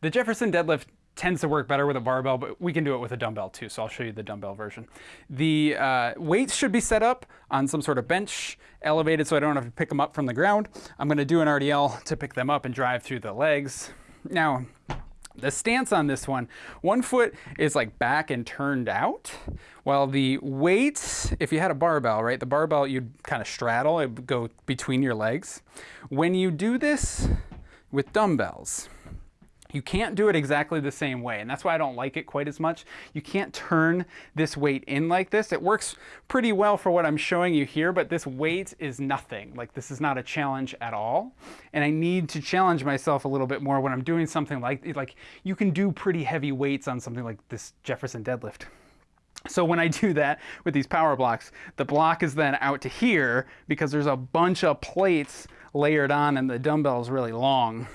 The Jefferson deadlift tends to work better with a barbell, but we can do it with a dumbbell too. So I'll show you the dumbbell version. The uh, weights should be set up on some sort of bench, elevated so I don't have to pick them up from the ground. I'm gonna do an RDL to pick them up and drive through the legs. Now, the stance on this one, one foot is like back and turned out, while the weight, if you had a barbell, right, the barbell you'd kind of straddle, it would go between your legs. When you do this with dumbbells, you can't do it exactly the same way, and that's why I don't like it quite as much. You can't turn this weight in like this. It works pretty well for what I'm showing you here, but this weight is nothing. Like this is not a challenge at all. And I need to challenge myself a little bit more when I'm doing something like, like you can do pretty heavy weights on something like this Jefferson deadlift. So when I do that with these power blocks, the block is then out to here because there's a bunch of plates layered on and the dumbbell is really long.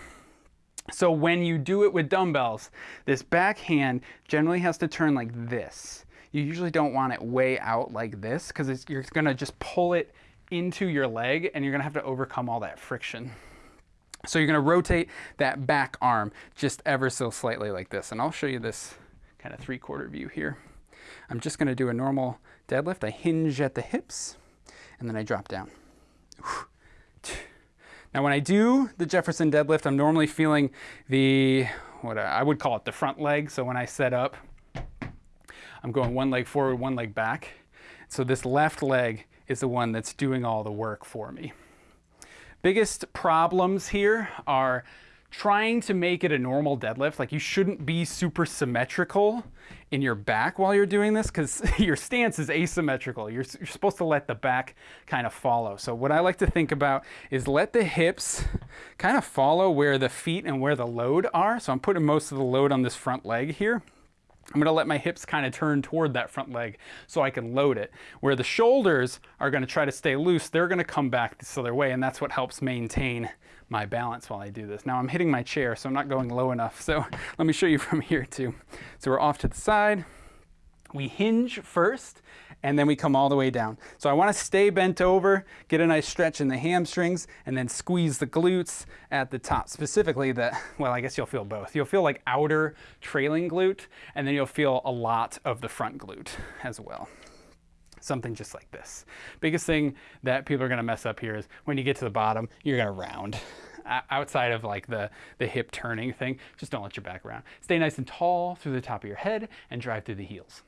So when you do it with dumbbells, this back hand generally has to turn like this. You usually don't want it way out like this because you're gonna just pull it into your leg and you're gonna have to overcome all that friction. So you're gonna rotate that back arm just ever so slightly like this. And I'll show you this kind of three quarter view here. I'm just gonna do a normal deadlift. I hinge at the hips and then I drop down. Now when I do the Jefferson deadlift, I'm normally feeling the, what I would call it the front leg. So when I set up, I'm going one leg forward, one leg back. So this left leg is the one that's doing all the work for me. Biggest problems here are trying to make it a normal deadlift. Like you shouldn't be super symmetrical in your back while you're doing this because your stance is asymmetrical. You're, you're supposed to let the back kind of follow. So what I like to think about is let the hips kind of follow where the feet and where the load are. So I'm putting most of the load on this front leg here. I'm gonna let my hips kind of turn toward that front leg so I can load it. Where the shoulders are gonna try to stay loose, they're gonna come back this other way and that's what helps maintain my balance while I do this. Now I'm hitting my chair, so I'm not going low enough. So let me show you from here too. So we're off to the side. We hinge first and then we come all the way down. So I wanna stay bent over, get a nice stretch in the hamstrings, and then squeeze the glutes at the top. Specifically the, well, I guess you'll feel both. You'll feel like outer trailing glute, and then you'll feel a lot of the front glute as well something just like this. Biggest thing that people are gonna mess up here is when you get to the bottom, you're gonna round. outside of like the, the hip turning thing, just don't let your back round. Stay nice and tall through the top of your head and drive through the heels.